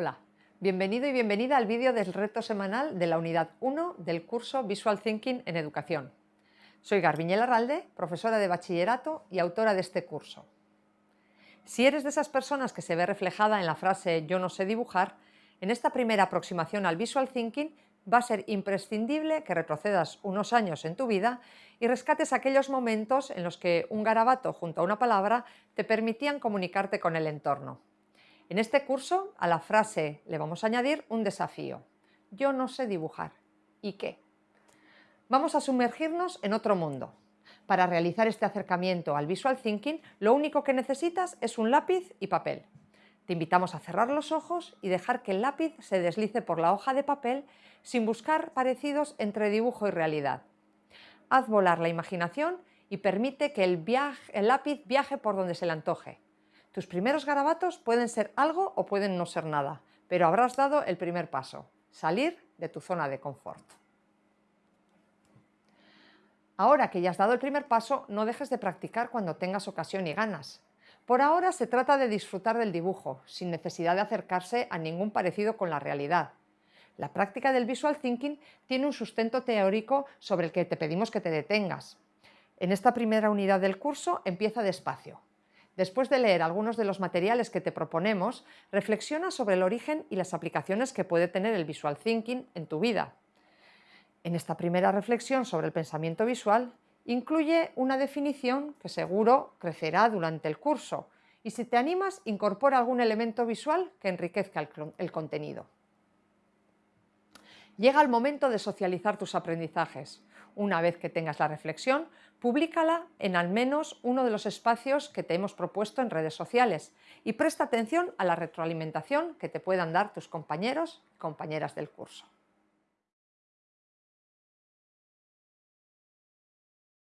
Hola, bienvenido y bienvenida al vídeo del reto semanal de la unidad 1 del curso Visual Thinking en Educación. Soy Garbiñel Arralde, profesora de bachillerato y autora de este curso. Si eres de esas personas que se ve reflejada en la frase yo no sé dibujar, en esta primera aproximación al Visual Thinking va a ser imprescindible que retrocedas unos años en tu vida y rescates aquellos momentos en los que un garabato junto a una palabra te permitían comunicarte con el entorno. En este curso, a la frase le vamos a añadir un desafío. Yo no sé dibujar. ¿Y qué? Vamos a sumergirnos en otro mundo. Para realizar este acercamiento al visual thinking, lo único que necesitas es un lápiz y papel. Te invitamos a cerrar los ojos y dejar que el lápiz se deslice por la hoja de papel sin buscar parecidos entre dibujo y realidad. Haz volar la imaginación y permite que el, lápiz viaje por donde se le antoje. Tus primeros garabatos pueden ser algo o pueden no ser nada, pero habrás dado el primer paso, salir de tu zona de confort. Ahora que ya has dado el primer paso, no dejes de practicar cuando tengas ocasión y ganas. Por ahora se trata de disfrutar del dibujo, sin necesidad de acercarse a ningún parecido con la realidad. La práctica del visual thinking tiene un sustento teórico sobre el que te pedimos que te detengas. En esta primera unidad del curso empieza despacio, Después de leer algunos de los materiales que te proponemos, reflexiona sobre el origen y las aplicaciones que puede tener el visual thinking en tu vida. En esta primera reflexión sobre el pensamiento visual, incluye una definición que seguro crecerá durante el curso y si te animas, incorpora algún elemento visual que enriquezca el, el contenido. Llega el momento de socializar tus aprendizajes. Una vez que tengas la reflexión, públicala en al menos uno de los espacios que te hemos propuesto en redes sociales y presta atención a la retroalimentación que te puedan dar tus compañeros y compañeras del curso.